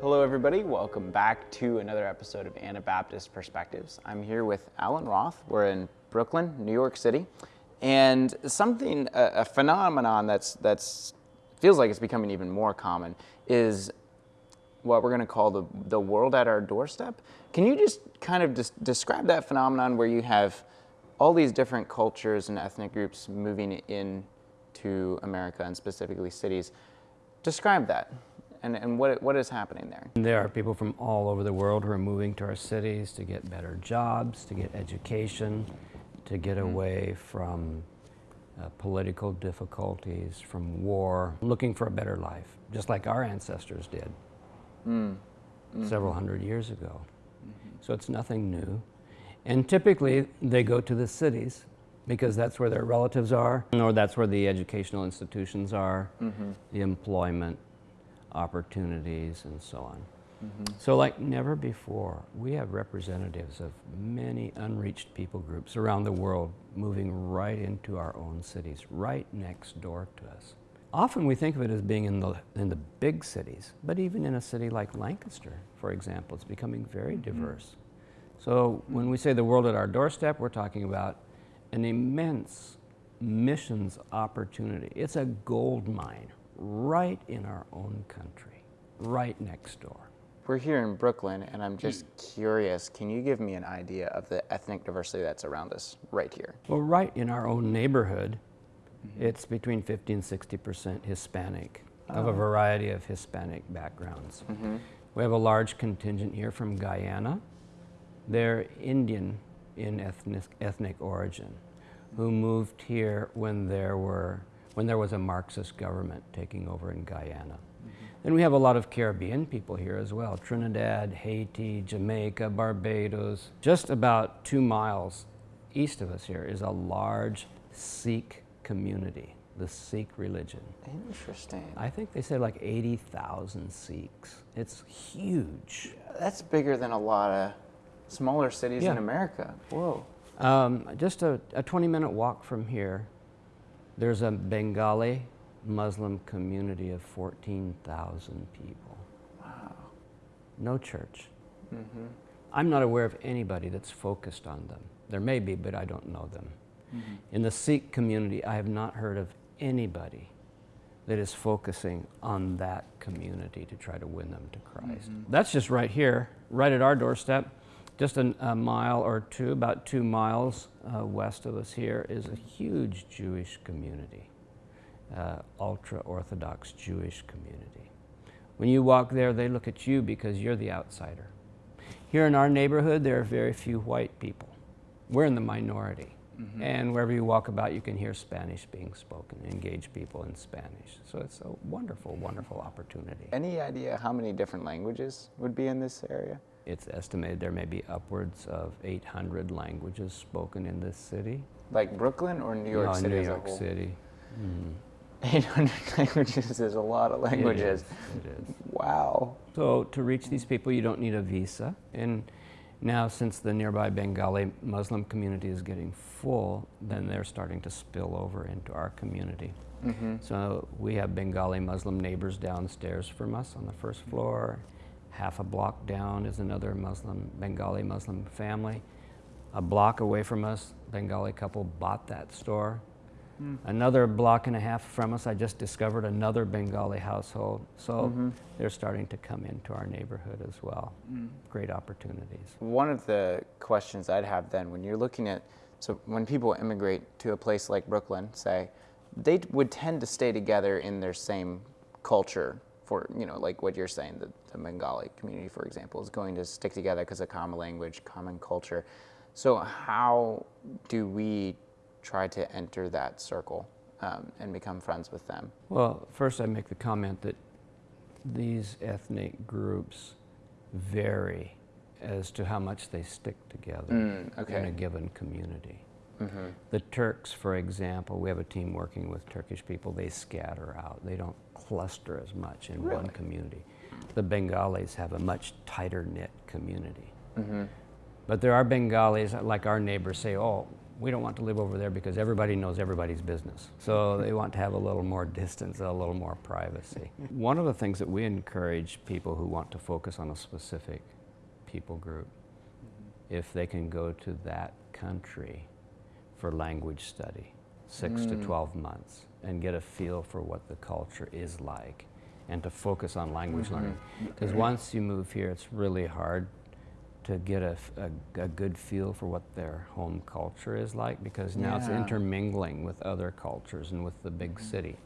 Hello, everybody. Welcome back to another episode of Anabaptist Perspectives. I'm here with Alan Roth. We're in Brooklyn, New York City, and something, a, a phenomenon that's that's feels like it's becoming even more common is what we're going to call the the world at our doorstep. Can you just kind of just describe that phenomenon where you have all these different cultures and ethnic groups moving in to America and specifically cities? Describe that and, and what, what is happening there? There are people from all over the world who are moving to our cities to get better jobs, to get education, to get Mm-hmm. away from uh, political difficulties, from war, looking for a better life, just like our ancestors did Mm. several Mm-hmm. hundred years ago. So it's nothing new. And typically they go to the cities because that's where their relatives are, or that's where the educational institutions are, Mm-hmm. the employment opportunities, and so on. Mm-hmm. So, like never before, we have representatives of many unreached people groups around the world moving right into our own cities, right next door to us. Often we think of it as being in the, in the big cities, but even in a city like Lancaster, for example, it's becoming very mm-hmm. diverse. So, when we say the world at our doorstep, we're talking about an immense missions opportunity. It's a gold mine right in our own country, right next door. We're here in Brooklyn, and I'm just mm. curious. Can you give me an idea of the ethnic diversity that's around us right here? Well, right in our own neighborhood, Mm-hmm. it's between 50 and 60 percent Hispanic, of a oh. variety of Hispanic backgrounds. Mm-hmm. We have a large contingent here from Guyana. They're Indian in ethnic, ethnic origin, who moved here when there were when there was a Marxist government taking over in Guyana. Mm-hmm. Then we have a lot of Caribbean people here as well Trinidad, Haiti, Jamaica, Barbados. Just about two miles east of us here is a large Sikh community, the Sikh religion. Interesting. I think they said like 80,000 Sikhs. It's huge. That's bigger than a lot of smaller cities in America. Whoa. Um, just a, a 20 minute walk from here, there's a Bengali Muslim community of 14,000 people. Wow. No church. Mm-hmm. I'm not aware of anybody that's focused on them. There may be, but I don't know them. In the Sikh community, I have not heard of anybody that is focusing on that community to try to win them to Christ. That's just right here, right at our doorstep. Just an, a mile or two, about two miles uh, west of us here, is a huge Jewish community, uh, ultra Orthodox Jewish community. When you walk there, they look at you because you're the outsider. Here in our neighborhood, there are very few white people. We're in the minority. And wherever you walk about, you can hear Spanish being spoken, engage people in Spanish. So it's a wonderful, wonderful opportunity. Any idea how many different languages would be in this area? It's estimated there may be upwards of 800 languages spoken in this city. Like Brooklyn or New York No, City New York? City. Mm. 800 languages is a lot of languages. It is, it is. Wow. So to reach these people, you don't need a visa. And now, since the nearby Bengali Muslim community is getting full, then they're starting to spill over into our community. Mm-hmm. So we have Bengali Muslim neighbors downstairs from us on the first floor. Half a block down is another Muslim, Bengali Muslim family. A block away from us, Bengali couple bought that store. Hmm. Another block and a half from us, I just discovered another Bengali household. So mm-hmm. they're starting to come into our neighborhood as well. Hmm. Great opportunities. One of the questions I'd have then, when you're looking at, so when people immigrate to a place like Brooklyn, say, they would tend to stay together in their same culture. For you know, like what you're saying, the, the Bengali community, for example, is going to stick together because of common language, common culture. So how do we try to enter that circle um, and become friends with them? Well, first I make the comment that these ethnic groups vary as to how much they stick together Mm, in a given community. Mm-hmm. The Turks, for example, we have a team working with Turkish people, they scatter out. They don't cluster as much in one community. The Bengalis have a much tighter knit community. Mm-hmm. But there are Bengalis, like our neighbors, say, oh, we don't want to live over there because everybody knows everybody's business. So they want to have a little more distance, a little more privacy. One of the things that we encourage people who want to focus on a specific people group, if they can go to that country for language study, six mm. to 12 months, and get a feel for what the culture is like, and to focus on language mm-hmm. learning. Because once you move here, it's really hard to get a, a, a, good feel for what their home culture is like because now yeah. it's intermingling with other cultures and with the big mm-hmm. city.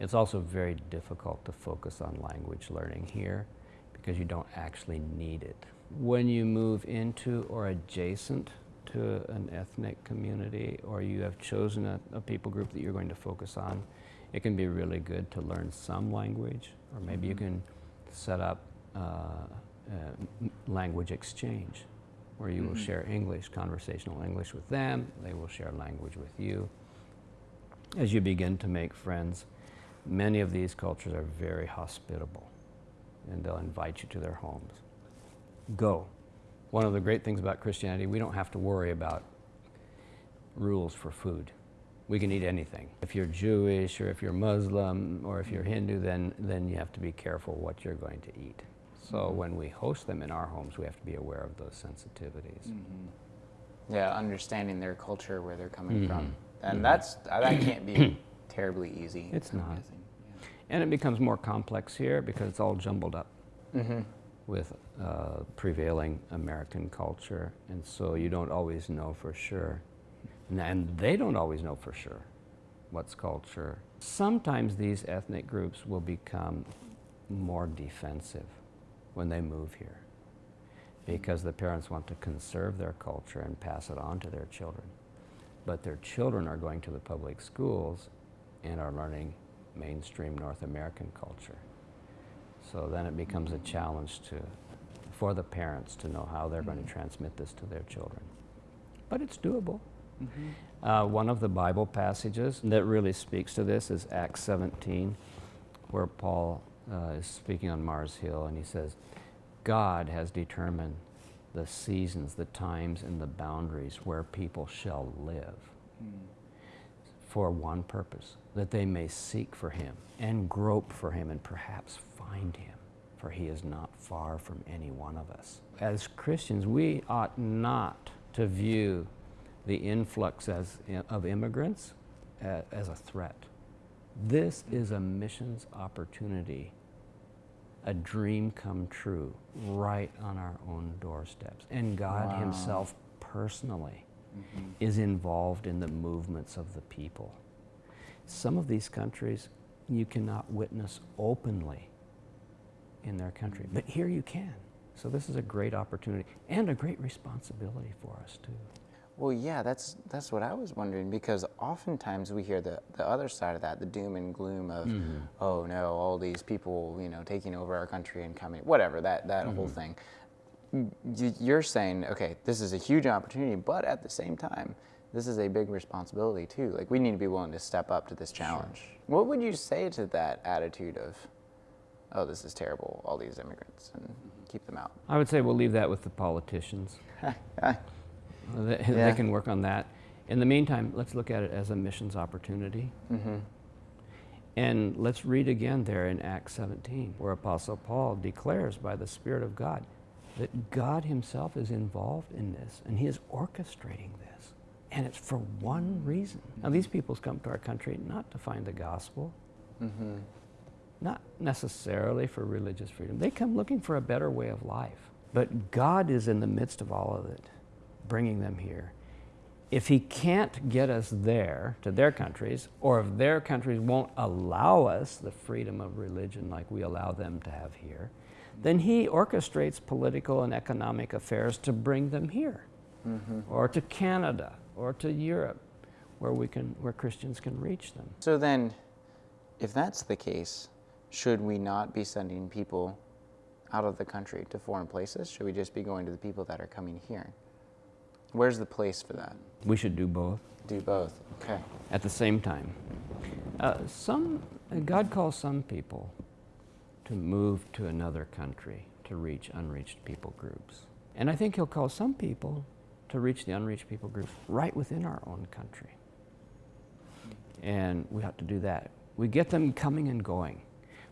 It's also very difficult to focus on language learning here because you don't actually need it. When you move into or adjacent to an ethnic community or you have chosen a, a people group that you're going to focus on, it can be really good to learn some language or maybe mm -hmm. you mm-hmm. can set up uh, uh, language exchange, where you mm -hmm. will mm-hmm. share English, conversational English with them, they will share language with you. As you begin to make friends, many of these cultures are very hospitable, and they'll invite you to their homes. Go. One of the great things about Christianity, we don't have to worry about rules for food. We can eat anything. If you're Jewish or if you're Muslim or if you're Hindu, then, then you have to be careful what you're going to eat. So mm -hmm. when we host them in our homes, we have to be aware of those sensitivities. Mm -hmm. Yeah, understanding their culture, where they're coming mm -hmm. from, and mm-hmm. that's uh, that can't be terribly easy. It's not, yeah. and it becomes more complex here because it's all jumbled up mm-hmm. with uh, prevailing American culture, and so you don't always know for sure, and they don't always know for sure what's culture. Sometimes these ethnic groups will become more defensive when they move here because the parents want to conserve their culture and pass it on to their children. But their children are going to the public schools and are learning mainstream North American culture. So then it becomes a challenge to, for the parents to know how they're mm -hmm. going to transmit this to their children. But it's doable. Mm -hmm. uh, one of the Bible passages that really speaks to this is Acts 17, where Paul uh, is speaking on Mars Hill, and he says, God has determined the seasons, the times, and the boundaries where people shall live mm. for one purpose, that they may seek for him and grope for him and perhaps find him, for he is not far from any one of us. As Christians, we ought not to view the influx as, of immigrants uh, as a threat. This is a missions opportunity, a dream come true right on our own doorsteps. And God wow. Himself personally mm-hmm. is involved in the movements of the people. Some of these countries you cannot witness openly in their country, but here you can. So this is a great opportunity and a great responsibility for us too. Well, yeah, that's that's what I was wondering because oftentimes we hear the the other side of that, the doom and gloom of, mm-hmm. oh no, all these people, you know, taking over our country and coming, whatever that that mm-hmm. whole thing. You're saying, okay, this is a huge opportunity, but at the same time, this is a big responsibility too. Like we need to be willing to step up to this challenge. Sure. What would you say to that attitude of, oh, this is terrible, all these immigrants, and keep them out? I would say we'll leave that with the politicians. They, yeah. they, can work on that. In the meantime, let's look at it as a missions opportunity. Mm-hmm. And let's read again there in Acts 17, where Apostle Paul declares by the Spirit of God that God Himself is involved in this and He is orchestrating this. And it's for one reason. Now, these peoples come to our country not to find the gospel, mm-hmm. not necessarily for religious freedom. They come looking for a better way of life. But God is in the midst of all of it bringing them here. If he can't get us there to their countries, or if their countries won't allow us the freedom of religion like we allow them to have here, then he orchestrates political and economic affairs to bring them here, mm-hmm. or to Canada, or to Europe, where we can, where Christians can reach them. So then, if that's the case, should we not be sending people out of the country to foreign places? Should we just be going to the people that are coming here? Where's the place for that? We should do both. Do both, okay. At the same time. Uh, some, God calls some people to move to another country to reach unreached people groups. And I think He'll call some people to reach the unreached people group right within our own country. And we have to do that. We get them coming and going.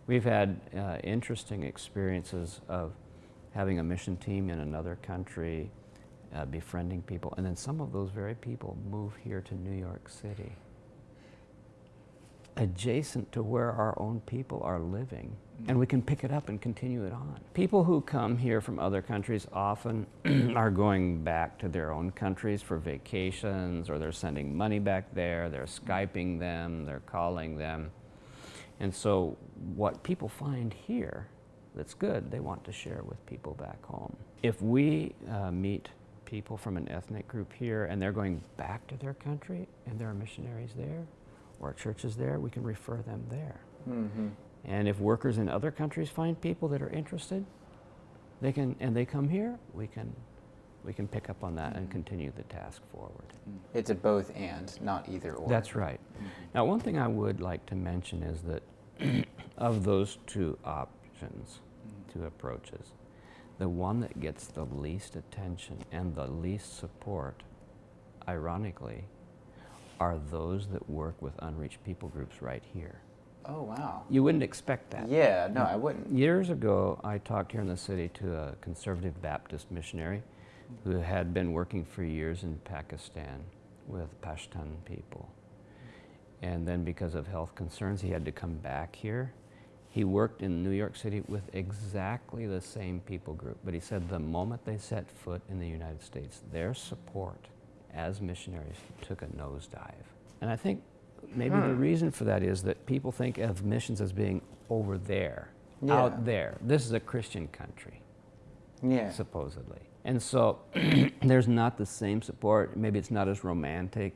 We've had uh, interesting experiences of having a mission team in another country, uh, befriending people, and then some of those very people move here to New York City, adjacent to where our own people are living, and we can pick it up and continue it on. People who come here from other countries often are going back to their own countries for vacations, or they're sending money back there, they're Skyping them, they're calling them. And so, what people find here that's good, they want to share with people back home. If we uh, meet people from an ethnic group here and they're going back to their country and there are missionaries there or churches there, we can refer them there. Mm-hmm. And if workers in other countries find people that are interested, they can, and they come here, we can, we can pick up on that and mm-hmm. continue the task forward. Mm. It's a both and, not either or. That's right. Mm-hmm. Now, one thing I would like to mention is that of those two options, mm. two approaches, the one that gets the least attention and the least support, ironically, are those that work with unreached people groups right here. Oh, wow. You wouldn't expect that. Yeah, no, I wouldn't. Years ago, I talked here in the city to a conservative Baptist missionary who had been working for years in Pakistan with Pashtun people. And then, because of health concerns, he had to come back here. He worked in New York City with exactly the same people group, but he said the moment they set foot in the United States, their support as missionaries took a nosedive. And I think maybe the hmm. reason for that is that people think of missions as being over there, Yeah. out there. This is a Christian country, Yeah. supposedly. And so there's not the same support. Maybe it's not as romantic.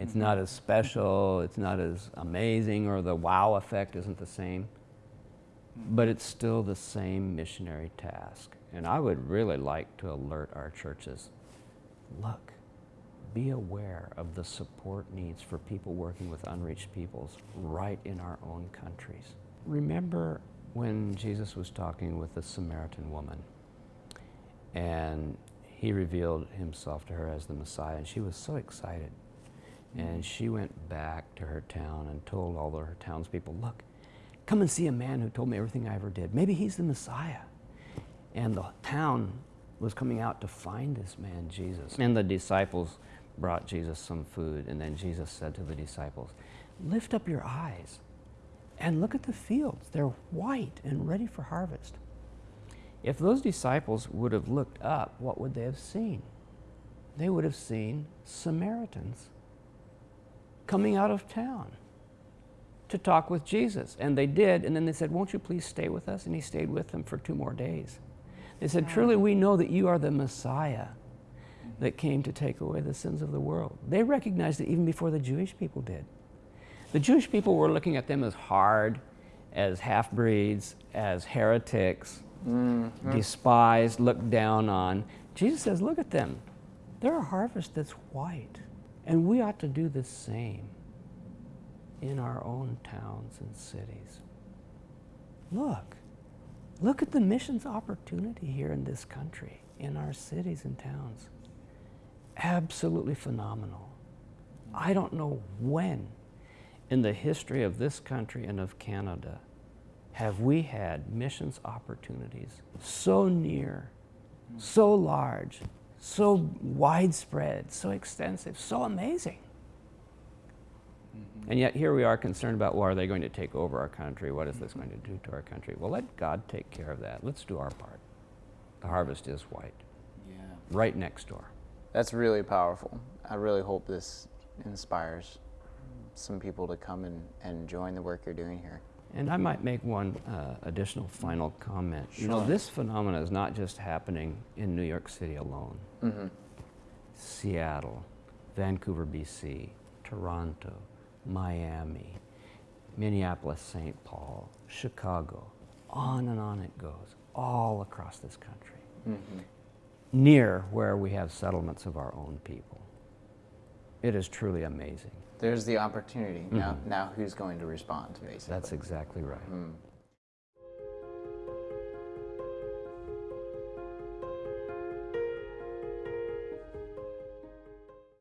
It's mm-hmm. not as special. It's not as amazing, or the wow effect isn't the same. But it's still the same missionary task. And I would really like to alert our churches look, be aware of the support needs for people working with unreached peoples right in our own countries. Remember when Jesus was talking with the Samaritan woman and he revealed himself to her as the Messiah, and she was so excited. And she went back to her town and told all of her townspeople, Look, come and see a man who told me everything I ever did. Maybe he's the Messiah. And the town was coming out to find this man, Jesus. And the disciples brought Jesus some food. And then Jesus said to the disciples, Lift up your eyes and look at the fields. They're white and ready for harvest. If those disciples would have looked up, what would they have seen? They would have seen Samaritans coming out of town to talk with Jesus. And they did. And then they said, Won't you please stay with us? And he stayed with them for two more days. They said, Truly, we know that you are the Messiah that came to take away the sins of the world. They recognized it even before the Jewish people did. The Jewish people were looking at them as hard, as half breeds, as heretics, mm-hmm. despised, looked down on. Jesus says, Look at them. They're a harvest that's white. And we ought to do the same in our own towns and cities. Look, look at the missions opportunity here in this country, in our cities and towns. Absolutely phenomenal. I don't know when in the history of this country and of Canada have we had missions opportunities so near, so large, so widespread, so extensive, so amazing. And yet here we are concerned about, well, are they going to take over our country? What is this going to do to our country? Well, let God take care of that. Let's do our part. The harvest is white, Yeah. right next door. That's really powerful. I really hope this inspires some people to come and, and join the work you're doing here. And I might make one uh, additional final comment. You know, this phenomenon is not just happening in New York City alone. Mm-hmm. Seattle, Vancouver, BC, Toronto, Miami, Minneapolis, St. Paul, Chicago, on and on it goes, all across this country, Mm-hmm. near where we have settlements of our own people. It is truly amazing. There's the opportunity. Now, now who's going to respond, basically? That's exactly right. Mm.